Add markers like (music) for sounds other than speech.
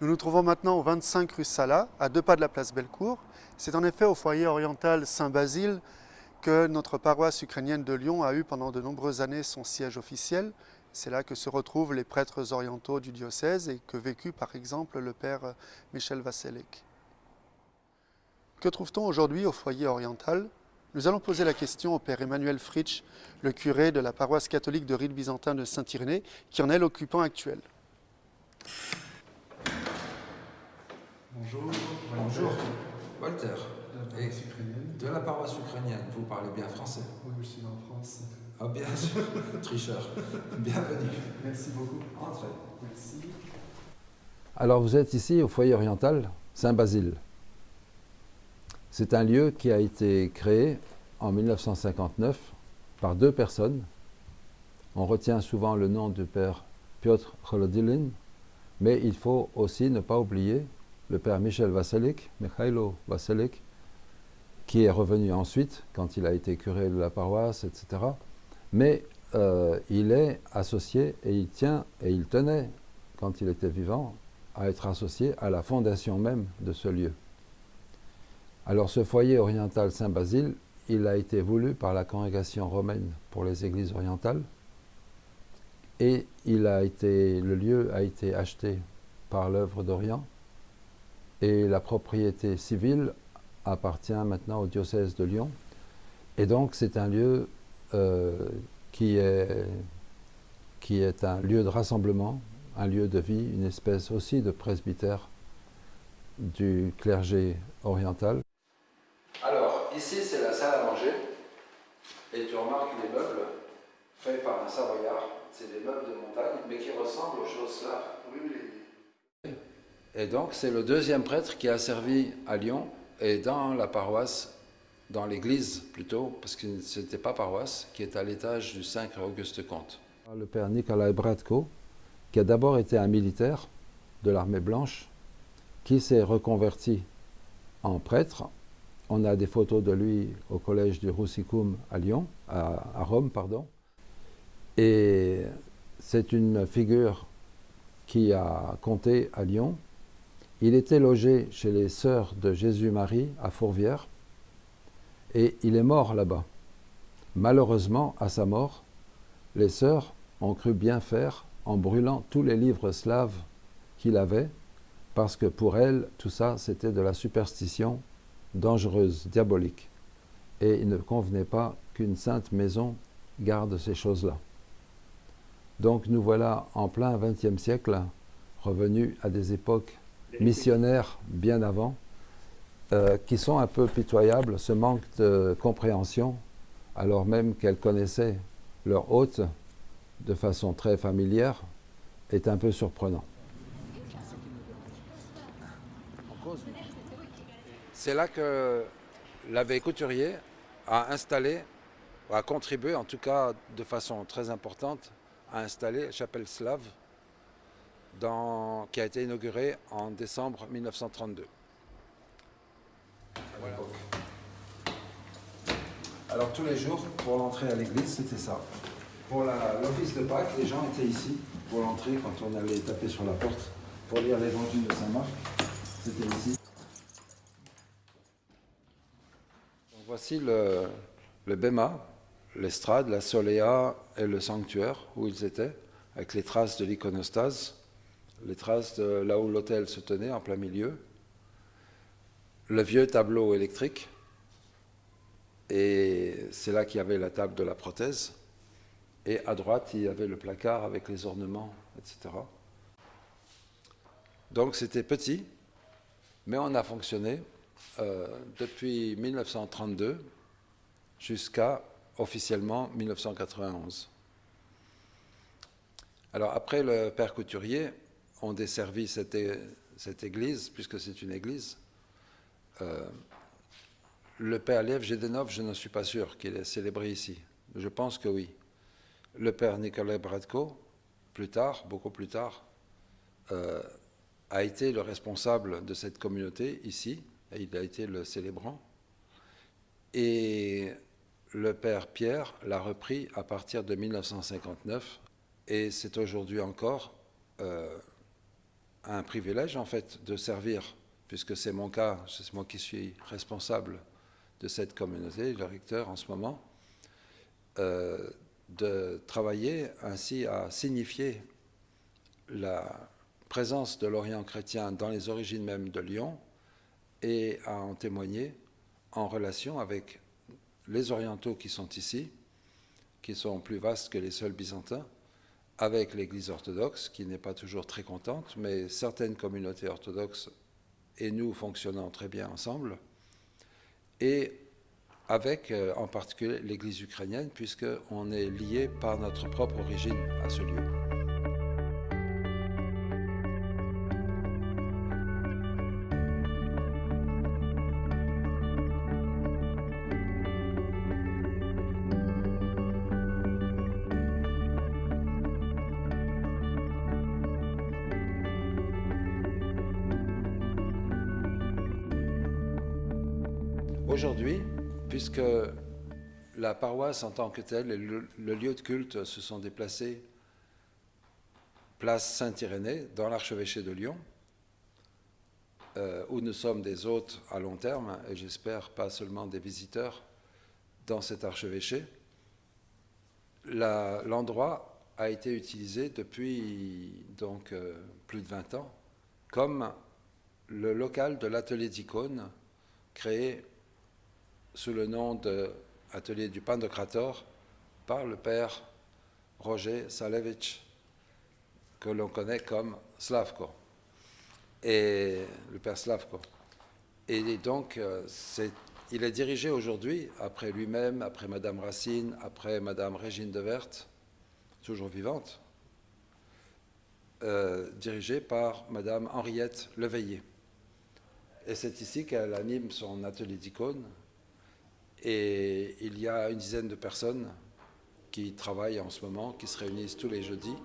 Nous nous trouvons maintenant au 25 rue Sala, à deux pas de la place Bellecour. C'est en effet au foyer oriental Saint-Basile que notre paroisse ukrainienne de Lyon a eu pendant de nombreuses années son siège officiel. C'est là que se retrouvent les prêtres orientaux du diocèse et que vécut par exemple le père Michel Vasselek. Que trouve-t-on aujourd'hui au foyer oriental? Nous allons poser la question au père Emmanuel Fritsch, le curé de la paroisse catholique de rite byzantin de Saint-Irénée, qui en est l'occupant actuel. Bonjour. Bonjour, Walter. De la Et paroisse ukrainienne. de la paroisse ukrainienne, vous parlez bien français Oui, je suis en France. Ah bien sûr, (laughs) tricheur. Bienvenue. Merci beaucoup. Entrez. Merci. Alors vous êtes ici au foyer oriental Saint-Basile. C'est un lieu qui a été créé en 1959 par deux personnes. On retient souvent le nom du père Piotr Kholodilin, mais il faut aussi ne pas oublier le père Michel Vasselik, Mikhailo Vasselik, qui est revenu ensuite quand il a été curé de la paroisse, etc. Mais euh, il est associé et il tient et il tenait, quand il était vivant, à être associé à la fondation même de ce lieu. Alors ce foyer oriental Saint-Basile, il a été voulu par la congrégation romaine pour les églises orientales et il a été, le lieu a été acheté par l'œuvre d'Orient et la propriété civile appartient maintenant au diocèse de Lyon. Et donc c'est un lieu euh, qui, est, qui est un lieu de rassemblement, un lieu de vie, une espèce aussi de presbytère du clergé oriental. Alors, ici c'est la salle à manger. Et tu remarques les meubles faits par un savoyard. C'est des meubles de montagne, mais qui ressemblent aux choses slaves. Et donc c'est le deuxième prêtre qui a servi à Lyon et dans la paroisse, dans l'église plutôt, parce que ce n'était pas paroisse, qui est à l'étage du 5 Auguste Comte. Le père Nikolai Bratko, qui a d'abord été un militaire de l'armée blanche, qui s'est reconverti en prêtre. On a des photos de lui au collège du Russicum à Lyon, à Rome, pardon. Et c'est une figure qui a compté à Lyon. Il était logé chez les sœurs de Jésus-Marie à Fourvière et il est mort là-bas. Malheureusement, à sa mort, les sœurs ont cru bien faire en brûlant tous les livres slaves qu'il avait, parce que pour elles, tout ça, c'était de la superstition dangereuse, diabolique. Et il ne convenait pas qu'une sainte maison garde ces choses-là. Donc nous voilà en plein XXe siècle, revenus à des époques missionnaires bien avant, euh, qui sont un peu pitoyables, ce manque de compréhension, alors même qu'elles connaissaient leur hôte de façon très familière, est un peu surprenant. C'est là que l'abbé Couturier a installé, a contribué en tout cas de façon très importante, à installer la chapelle slave dans- qui a été inaugurée en décembre 1932. Voilà. Alors tous les jours, pour l'entrée à l'église, c'était ça. Pour l'office de Pâques, les gens étaient ici pour l'entrée quand on allait taper sur la porte pour lire l'évangile de Saint-Marc. C'était ici. Donc voici le, le bema, l'estrade, la soléa et le sanctuaire où ils étaient, avec les traces de l'iconostase, les traces de là où l'autel se tenait en plein milieu, le vieux tableau électrique, et c'est là qu'il y avait la table de la prothèse, et à droite il y avait le placard avec les ornements, etc. Donc c'était petit, mais on a fonctionné euh, depuis 1932 jusqu'à officiellement 1991. Alors après le père couturier, on desservit cette, cette église, puisque c'est une église. Euh, le père Lev Gedenov, je ne suis pas sûr qu'il est célébré ici. Je pense que oui. Le père Nikolai Bratko, plus tard, beaucoup plus tard, euh, a été le responsable de cette communauté ici, et il a été le célébrant. Et le père Pierre l'a repris à partir de 1959, et c'est aujourd'hui encore euh, un privilège en fait de servir, puisque c'est mon cas, c'est moi qui suis responsable de cette communauté, le recteur en ce moment, euh, de travailler ainsi à signifier la présence de l'Orient chrétien dans les origines même de Lyon et à en témoigner en relation avec les orientaux qui sont ici, qui sont plus vastes que les seuls byzantins, avec l'Église orthodoxe, qui n'est pas toujours très contente, mais certaines communautés orthodoxes et nous fonctionnons très bien ensemble, et avec euh, en particulier l'Église ukrainienne, puisqu'on est lié par notre propre origine à ce lieu. Aujourd'hui, puisque la paroisse en tant que telle et le, lieu de culte se sont déplacés place Saint-Irénée dans l'archevêché de Lyon, euh, où nous sommes des hôtes à long terme et j'espère pas seulement des visiteurs dans cet archevêché. L'endroit a été utilisé depuis donc euh, plus de 20 ans comme le local de l'atelier d'icônes créé sous le nom de Atelier du Pandocrator par le père Roger Salevich, que l'on connaît comme Slavko, et le père Slavko. Et donc, euh, il est dirigé aujourd'hui, après lui-même, après Madame Racine, après Madame Régine de Verte, toujours vivante, euh, dirigé par Madame Henriette Leveillé. Et c'est ici qu'elle anime son atelier d'icônes. Et il y a une dizaine de personnes qui travaillent en ce moment, qui se réunissent tous les jeudis